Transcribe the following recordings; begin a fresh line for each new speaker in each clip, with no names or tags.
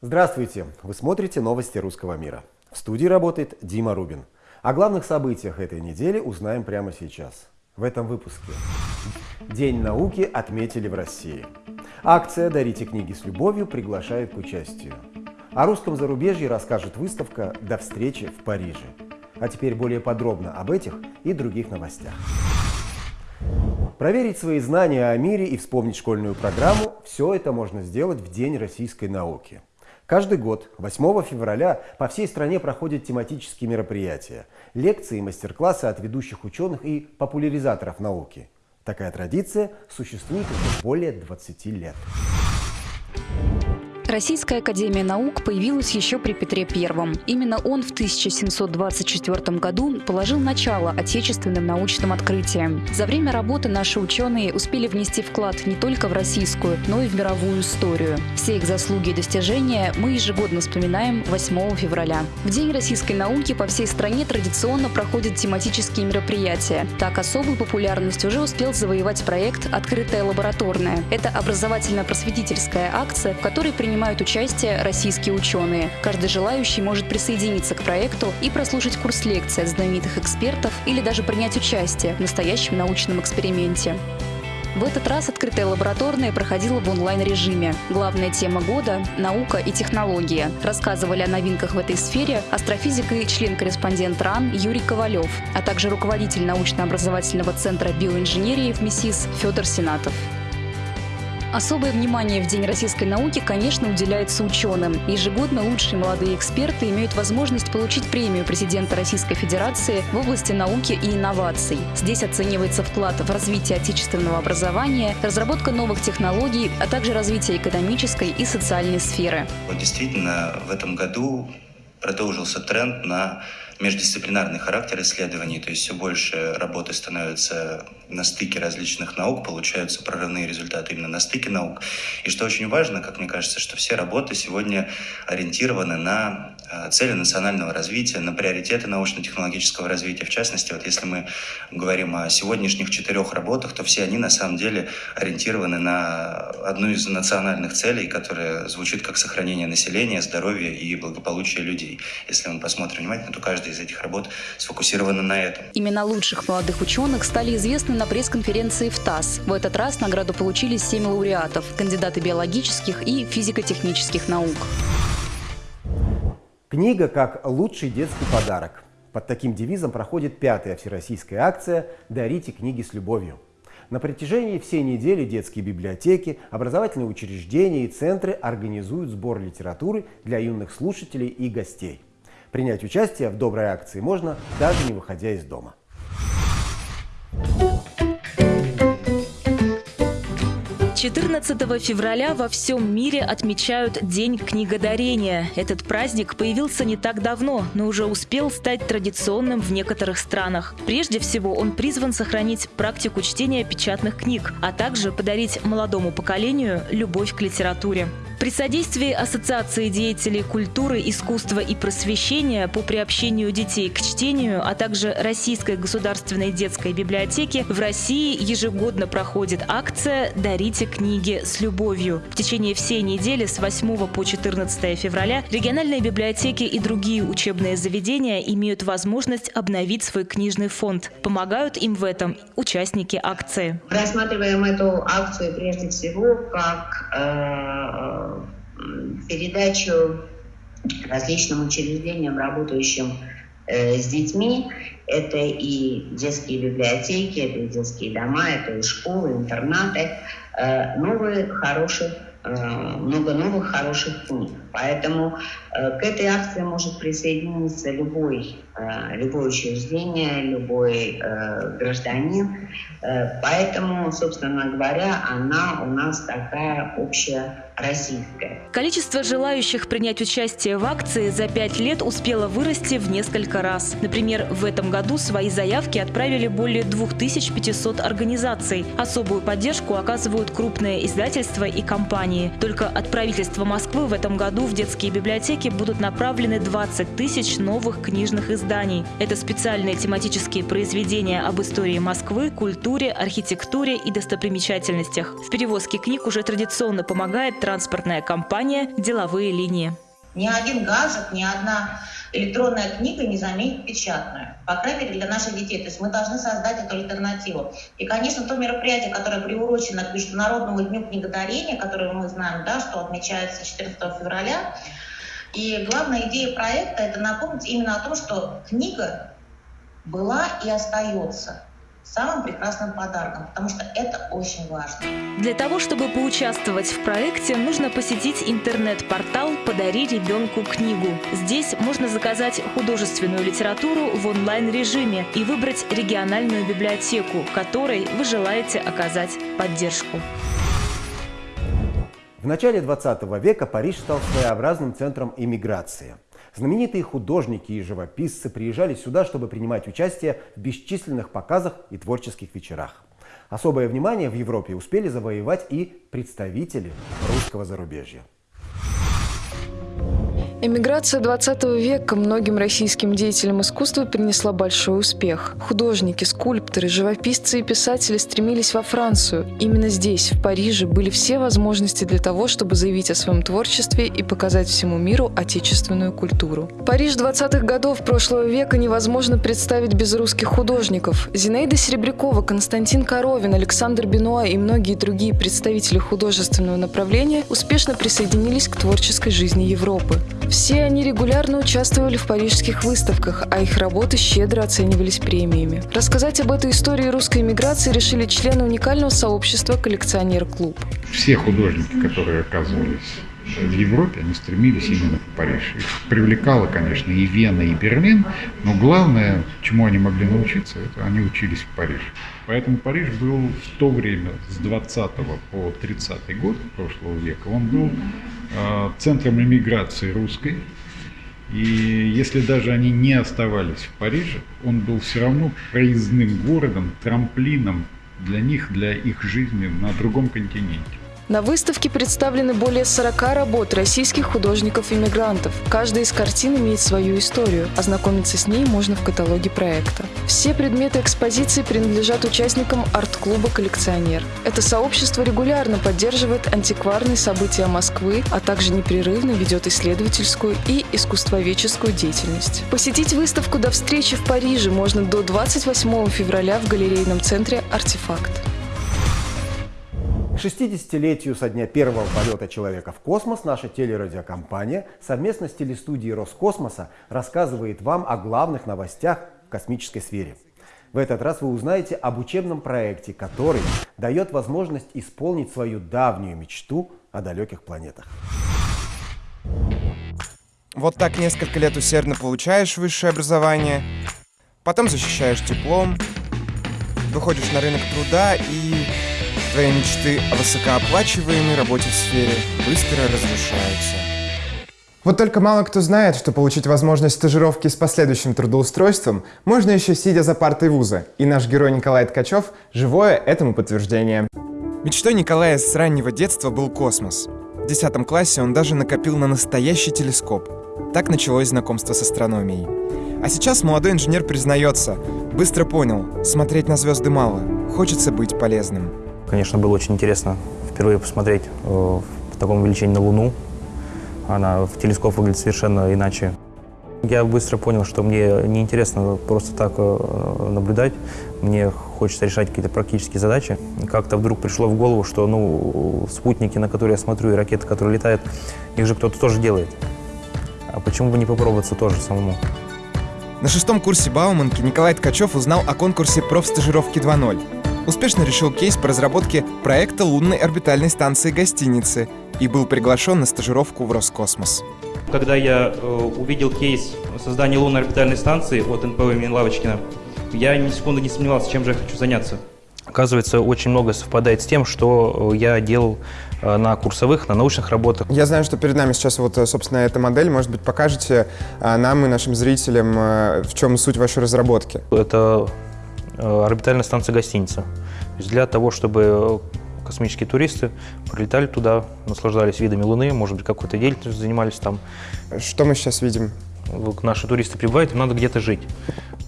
Здравствуйте! Вы смотрите новости русского мира. В студии работает Дима Рубин. О главных событиях этой недели узнаем прямо сейчас. В этом выпуске. День науки отметили в России. Акция «Дарите книги с любовью» приглашает к участию. О русском зарубежье расскажет выставка «До встречи в Париже». А теперь более подробно об этих и других новостях. Проверить свои знания о мире и вспомнить школьную программу – все это можно сделать в День российской науки. Каждый год, 8 февраля, по всей стране проходят тематические мероприятия, лекции и мастер-классы от ведущих ученых и популяризаторов науки. Такая традиция существует уже более 20 лет.
Российская академия наук появилась еще при Петре I. Именно он в 1724 году положил начало отечественным научным открытиям. За время работы наши ученые успели внести вклад не только в российскую, но и в мировую историю. Все их заслуги и достижения мы ежегодно вспоминаем 8 февраля. В День российской науки по всей стране традиционно проходят тематические мероприятия. Так особую популярность уже успел завоевать проект «Открытая лабораторная». Это образовательно-просветительская акция, в которой принимают принимают участие российские ученые. Каждый желающий может присоединиться к проекту и прослушать курс лекций от знаменитых экспертов или даже принять участие в настоящем научном эксперименте. В этот раз открытая лабораторная проходила в онлайн-режиме. Главная тема года – наука и технология. Рассказывали о новинках в этой сфере астрофизик и член-корреспондент РАН Юрий Ковалев, а также руководитель научно-образовательного центра биоинженерии в МИСИС Федор Сенатов. Особое внимание в День российской науки, конечно, уделяется ученым. Ежегодно лучшие молодые эксперты имеют возможность получить премию президента Российской Федерации в области науки и инноваций. Здесь оценивается вклад в развитие отечественного образования, разработка новых технологий, а также развитие экономической и социальной сферы.
Вот действительно, в этом году продолжился тренд на междисциплинарный характер исследований, то есть все больше работы становятся на стыке различных наук, получаются прорывные результаты именно на стыке наук. И что очень важно, как мне кажется, что все работы сегодня ориентированы на э, цели национального развития, на приоритеты научно-технологического развития. В частности, вот если мы говорим о сегодняшних четырех работах, то все они на самом деле ориентированы на одну из национальных целей, которая звучит как сохранение населения, здоровья и благополучия людей. Если мы посмотрим внимательно, то каждый каждая из этих работ сфокусирована на этом.
Имена лучших молодых ученых стали известны на пресс-конференции в ТАСС. В этот раз награду получили семь лауреатов – кандидаты биологических и физико-технических наук.
Книга как лучший детский подарок. Под таким девизом проходит пятая всероссийская акция «Дарите книги с любовью». На протяжении всей недели детские библиотеки, образовательные учреждения и центры организуют сбор литературы для юных слушателей и гостей. Принять участие в доброй акции можно, даже не выходя из дома.
14 февраля во всем мире отмечают День книгодарения. Этот праздник появился не так давно, но уже успел стать традиционным в некоторых странах. Прежде всего, он призван сохранить практику чтения печатных книг, а также подарить молодому поколению любовь к литературе. При содействии Ассоциации деятелей культуры, искусства и просвещения по приобщению детей к чтению, а также Российской государственной детской библиотеки в России ежегодно проходит акция «Дарите книги с любовью». В течение всей недели с 8 по 14 февраля региональные библиотеки и другие учебные заведения имеют возможность обновить свой книжный фонд. Помогают им в этом участники акции.
Рассматриваем эту акцию прежде всего как э, передачу различным учреждениям, работающим э, с детьми. Это и детские библиотеки, это и детские дома, это и школы, интернаты. Э, новые, хороших, э, много новых хороших книг. Поэтому к этой акции может присоединиться любой, любое учреждение, любой гражданин. Поэтому, собственно говоря, она у нас такая общая российская.
Количество желающих принять участие в акции за пять лет успело вырасти в несколько раз. Например, в этом году свои заявки отправили более 2500 организаций. Особую поддержку оказывают крупные издательства и компании. Только от правительства Москвы в этом году в детские библиотеки будут направлены 20 тысяч новых книжных изданий. Это специальные тематические произведения об истории Москвы, культуре, архитектуре и достопримечательностях. В перевозке книг уже традиционно помогает транспортная компания «Деловые линии».
Ни один гаджет, ни одна электронная книга не заменит печатную. По крайней мере, для наших детей. То есть мы должны создать эту альтернативу. И, конечно, то мероприятие, которое приурочено к Международному дню книгодарения, которое мы знаем, да, что отмечается 14 февраля, и главная идея проекта – это напомнить именно о том, что книга была и остается самым прекрасным подарком, потому что это очень важно.
Для того, чтобы поучаствовать в проекте, нужно посетить интернет-портал «Подари ребенку книгу». Здесь можно заказать художественную литературу в онлайн-режиме и выбрать региональную библиотеку, которой вы желаете оказать поддержку.
В начале 20 века Париж стал своеобразным центром иммиграции – Знаменитые художники и живописцы приезжали сюда, чтобы принимать участие в бесчисленных показах и творческих вечерах. Особое внимание в Европе успели завоевать и представители русского зарубежья.
Эмиграция 20 века многим российским деятелям искусства принесла большой успех. Художники, скульпторы, живописцы и писатели стремились во Францию. Именно здесь, в Париже, были все возможности для того, чтобы заявить о своем творчестве и показать всему миру отечественную культуру. Париж 20-х годов прошлого века невозможно представить без русских художников. Зинаида Серебрякова, Константин Коровин, Александр Бенуа и многие другие представители художественного направления успешно присоединились к творческой жизни Европы. Все они регулярно участвовали в парижских выставках, а их работы щедро оценивались премиями. Рассказать об этой истории русской эмиграции решили члены уникального сообщества «Коллекционер Клуб».
Все художники, которые оказывались в Европе, они стремились именно в Париж. Их привлекало, конечно, и Вена, и Берлин, но главное, чему они могли научиться, это они учились в Париже. Поэтому Париж был в то время, с 20 по 30 год прошлого века, он был э, центром иммиграции русской. И если даже они не оставались в Париже, он был все равно проездным городом, трамплином для них, для их жизни на другом континенте.
На выставке представлены более 40 работ российских художников-иммигрантов. Каждая из картин имеет свою историю. Ознакомиться с ней можно в каталоге проекта. Все предметы экспозиции принадлежат участникам арт-клуба «Коллекционер». Это сообщество регулярно поддерживает антикварные события Москвы, а также непрерывно ведет исследовательскую и искусствоведческую деятельность. Посетить выставку до встречи в Париже можно до 28 февраля в галерейном центре «Артефакт».
К 60-летию со дня первого полета человека в космос наша телерадиокомпания совместно с телестудией Роскосмоса рассказывает вам о главных новостях в космической сфере. В этот раз вы узнаете об учебном проекте, который дает возможность исполнить свою давнюю мечту о далеких планетах.
Вот так несколько лет усердно получаешь высшее образование, потом защищаешь диплом, выходишь на рынок труда и Твои мечты о высокооплачиваемой работе в сфере быстро разрушаются. Вот только мало кто знает, что получить возможность стажировки с последующим трудоустройством можно еще сидя за партой вуза, и наш герой Николай Ткачев – живое этому подтверждение. Мечтой Николая с раннего детства был космос. В 10 классе он даже накопил на настоящий телескоп. Так началось знакомство с астрономией. А сейчас молодой инженер признается, быстро понял, смотреть на звезды мало, хочется быть полезным.
Конечно, было очень интересно впервые посмотреть э, в таком увеличении на Луну. Она в телескоп выглядит совершенно иначе. Я быстро понял, что мне неинтересно просто так э, наблюдать. Мне хочется решать какие-то практические задачи. Как-то вдруг пришло в голову, что ну, спутники, на которые я смотрю, и ракеты, которые летают, их же кто-то тоже делает. А почему бы не попробоваться тоже самому?
На шестом курсе Бауманки Николай Ткачев узнал о конкурсе профстажировки 2.0 успешно решил кейс по разработке проекта лунной орбитальной станции гостиницы и был приглашен на стажировку в Роскосмос.
Когда я э, увидел кейс создания лунной орбитальной станции от НПО имени Лавочкина, я ни секунды не сомневался, чем же я хочу заняться.
Оказывается, очень много совпадает с тем, что э, я делал э, на курсовых, на научных работах.
Я знаю, что перед нами сейчас вот, собственно, эта модель. Может быть, покажете нам и нашим зрителям, в чем суть вашей разработки?
Это орбитальная станция гостиница. То есть для того, чтобы космические туристы прилетали туда, наслаждались видами Луны, может быть, какой-то деятельностью занимались там.
Что мы сейчас видим?
наши туристы прибывают, им надо где-то жить.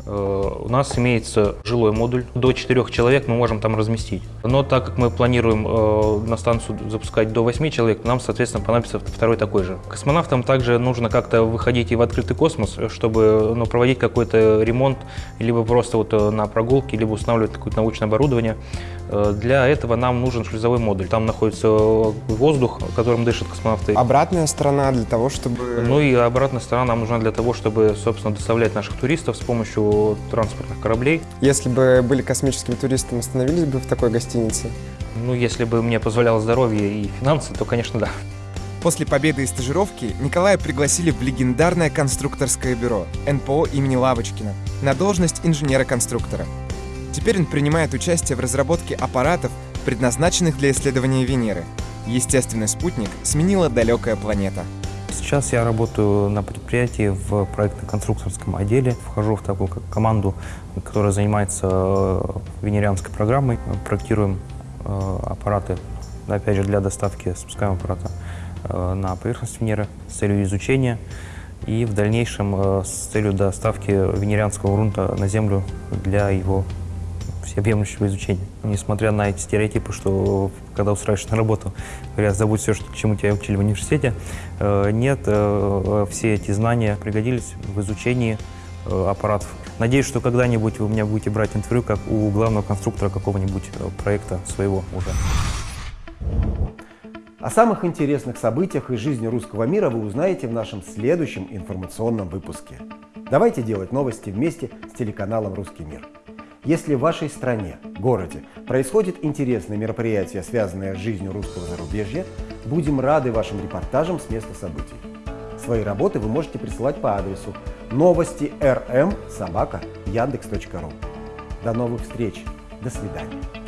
Э, у нас имеется жилой модуль. До 4 человек мы можем там разместить. Но так как мы планируем э, на станцию запускать до 8 человек, нам, соответственно, понадобится второй такой же. Космонавтам также нужно как-то выходить и в открытый космос, чтобы ну, проводить какой-то ремонт, либо просто вот э, на прогулке, либо устанавливать какое-то научное оборудование. Для этого нам нужен шлюзовой модуль. Там находится воздух, которым дышат космонавты.
Обратная сторона для того, чтобы...
Ну и обратная сторона нам нужна для того, чтобы, собственно, доставлять наших туристов с помощью транспортных кораблей.
Если бы были космическими туристами, остановились бы в такой гостинице?
Ну, если бы мне позволяло здоровье и финансы, то, конечно, да.
После победы и стажировки Николая пригласили в легендарное конструкторское бюро НПО имени Лавочкина на должность инженера-конструктора. Теперь он принимает участие в разработке аппаратов, предназначенных для исследования Венеры. Естественный спутник сменила далекая планета –
Сейчас я работаю на предприятии в проектно-конструкторском отделе. Вхожу в такую как команду, которая занимается э, венерианской программой. Проектируем э, аппараты, опять же, для доставки спускаемого аппарата э, на поверхность Венеры с целью изучения и в дальнейшем с целью доставки венерианского грунта на Землю для его всеобъемлющего изучения. Несмотря на эти стереотипы, что когда устраиваешься на работу, говорят, забудь все, что, чему тебя учили в университете, э, нет, э, все эти знания пригодились в изучении э, аппаратов. Надеюсь, что когда-нибудь вы меня будете брать интервью, как у главного конструктора какого-нибудь проекта своего уже.
О самых интересных событиях из жизни русского мира вы узнаете в нашем следующем информационном выпуске. Давайте делать новости вместе с телеканалом «Русский мир». Если в вашей стране, городе происходит интересное мероприятие, связанное с жизнью русского зарубежья, будем рады вашим репортажам с места событий. Свои работы вы можете присылать по адресу новости rm собака яндекс.ру. До новых встреч. До свидания.